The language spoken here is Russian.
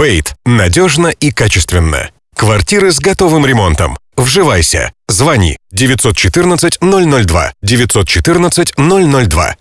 Бейт. Надежно и качественно. Квартиры с готовым ремонтом. Вживайся. Звони 914 002 914 002.